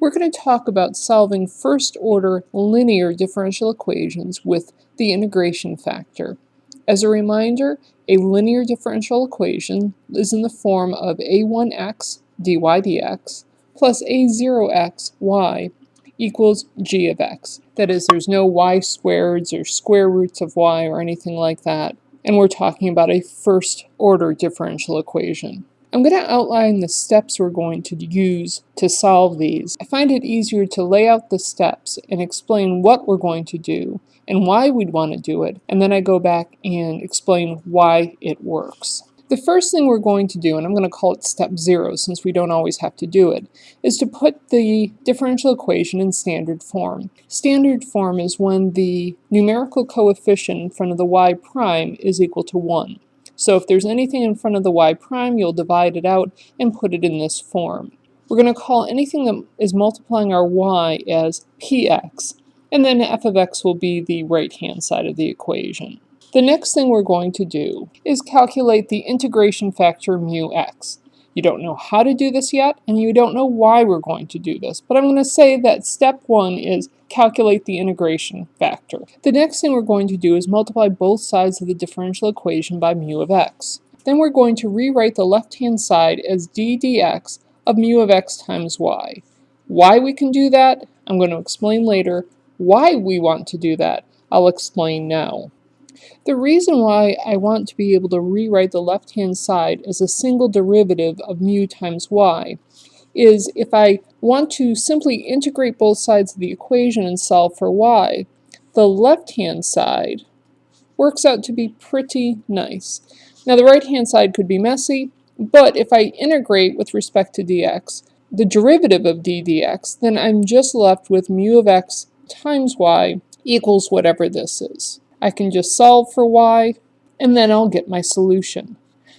we're going to talk about solving first-order linear differential equations with the integration factor. As a reminder, a linear differential equation is in the form of a1x dy dx plus a0x y equals g of x. That is, there's no y squareds or square roots of y or anything like that. And we're talking about a first order differential equation. I'm going to outline the steps we're going to use to solve these. I find it easier to lay out the steps and explain what we're going to do and why we'd want to do it, and then I go back and explain why it works. The first thing we're going to do, and I'm going to call it step zero since we don't always have to do it, is to put the differential equation in standard form. Standard form is when the numerical coefficient in front of the y prime is equal to 1. So if there's anything in front of the y prime, you'll divide it out and put it in this form. We're going to call anything that is multiplying our y as px, and then f of x will be the right-hand side of the equation. The next thing we're going to do is calculate the integration factor mu x. You don't know how to do this yet, and you don't know why we're going to do this, but I'm going to say that step one is calculate the integration factor. The next thing we're going to do is multiply both sides of the differential equation by mu of x. Then we're going to rewrite the left-hand side as d dx of mu of x times y. Why we can do that, I'm going to explain later. Why we want to do that, I'll explain now. The reason why I want to be able to rewrite the left-hand side as a single derivative of mu times y is if I want to simply integrate both sides of the equation and solve for y, the left-hand side works out to be pretty nice. Now the right-hand side could be messy, but if I integrate with respect to dx, the derivative of d dx, then I'm just left with mu of x times y equals whatever this is. I can just solve for y, and then I'll get my solution.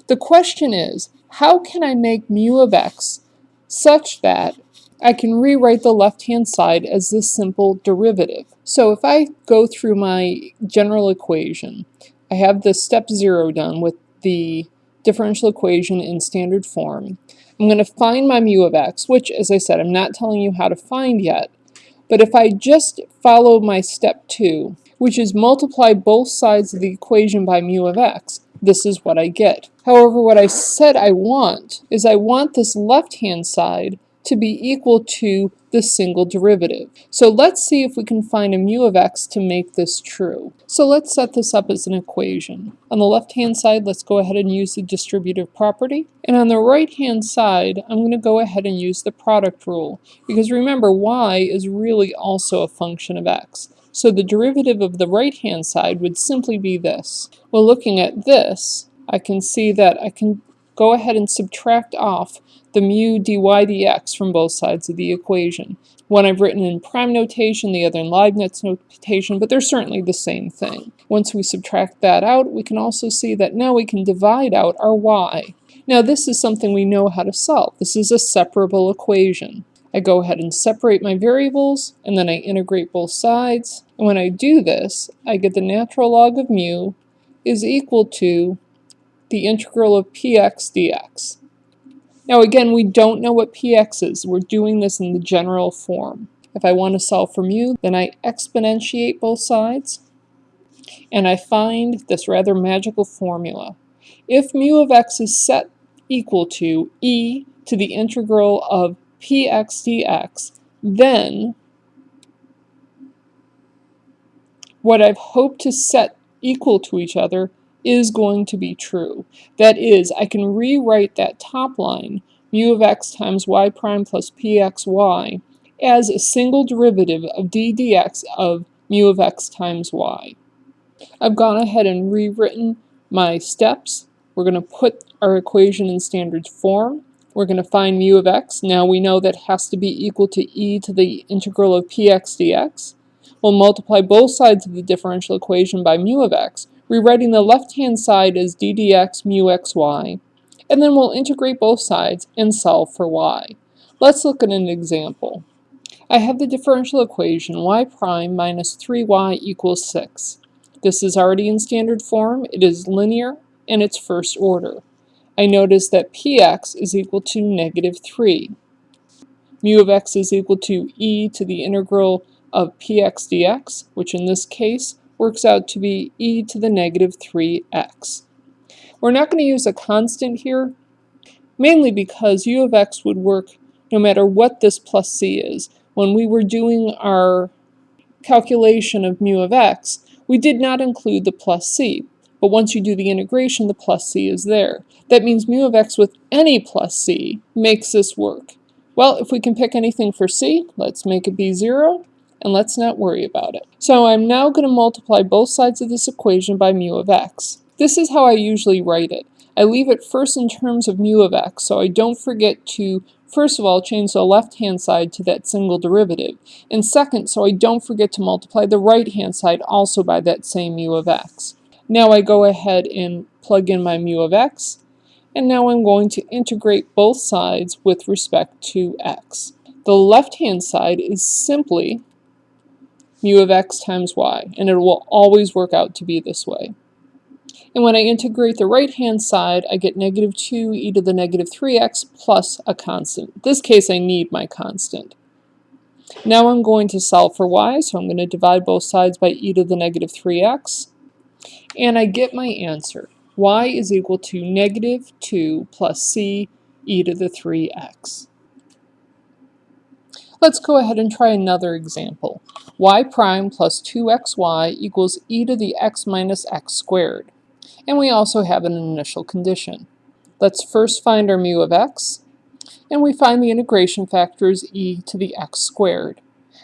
The question is, how can I make mu of x such that I can rewrite the left-hand side as this simple derivative? So if I go through my general equation, I have the step zero done with the differential equation in standard form. I'm going to find my mu of x, which, as I said, I'm not telling you how to find yet. But if I just follow my step two, which is multiply both sides of the equation by mu of x, this is what I get. However, what I said I want is I want this left-hand side to be equal to the single derivative. So let's see if we can find a mu of x to make this true. So let's set this up as an equation. On the left-hand side, let's go ahead and use the distributive property. And on the right-hand side, I'm going to go ahead and use the product rule. Because remember, y is really also a function of x. So the derivative of the right-hand side would simply be this. Well, looking at this, I can see that I can go ahead and subtract off the mu dy dx from both sides of the equation. One I've written in prime notation, the other in Leibniz notation, but they're certainly the same thing. Once we subtract that out, we can also see that now we can divide out our y. Now this is something we know how to solve. This is a separable equation. I go ahead and separate my variables, and then I integrate both sides. And when I do this, I get the natural log of mu is equal to the integral of px dx. Now again, we don't know what px is. We're doing this in the general form. If I want to solve for mu, then I exponentiate both sides, and I find this rather magical formula. If mu of x is set equal to e to the integral of px dx, then what I've hoped to set equal to each other is going to be true. That is, I can rewrite that top line, mu of x times y prime plus pxy, as a single derivative of d dx of mu of x times y. I've gone ahead and rewritten my steps. We're going to put our equation in standard form. We're going to find mu of x. Now we know that has to be equal to e to the integral of px dx. We'll multiply both sides of the differential equation by mu of x, rewriting the left-hand side as d dx mu xy. And then we'll integrate both sides and solve for y. Let's look at an example. I have the differential equation y prime minus 3y equals 6. This is already in standard form, it is linear, and it's first order. I notice that px is equal to negative 3. mu of x is equal to e to the integral of px dx, which in this case works out to be e to the negative 3x. We're not going to use a constant here, mainly because mu of x would work no matter what this plus c is. When we were doing our calculation of mu of x, we did not include the plus c, but once you do the integration, the plus c is there. That means mu of x with any plus c makes this work. Well, if we can pick anything for c, let's make it be 0, and let's not worry about it. So I'm now going to multiply both sides of this equation by mu of x. This is how I usually write it. I leave it first in terms of mu of x, so I don't forget to, first of all, change the left-hand side to that single derivative, and second, so I don't forget to multiply the right-hand side also by that same mu of x. Now I go ahead and plug in my mu of x, and now I'm going to integrate both sides with respect to x. The left-hand side is simply mu of x times y, and it will always work out to be this way. And when I integrate the right-hand side, I get negative 2 e to the negative 3x plus a constant. In this case, I need my constant. Now I'm going to solve for y, so I'm going to divide both sides by e to the negative 3x, and I get my answer. y is equal to negative 2 plus c e to the 3x. Let's go ahead and try another example. y prime plus 2xy equals e to the x minus x squared. And we also have an initial condition. Let's first find our mu of x, and we find the integration factor is e to the x squared.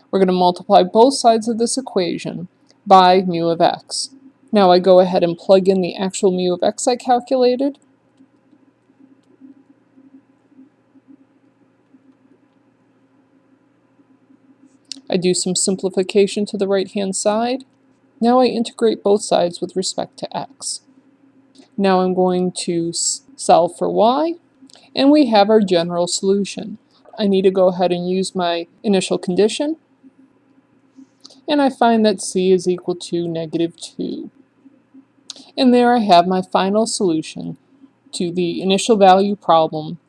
We're going to multiply both sides of this equation by mu of x. Now I go ahead and plug in the actual mu of x I calculated, I do some simplification to the right-hand side. Now I integrate both sides with respect to x. Now I'm going to solve for y, and we have our general solution. I need to go ahead and use my initial condition, and I find that c is equal to negative 2. And there I have my final solution to the initial value problem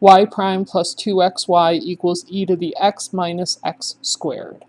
y prime plus 2xy equals e to the x minus x squared.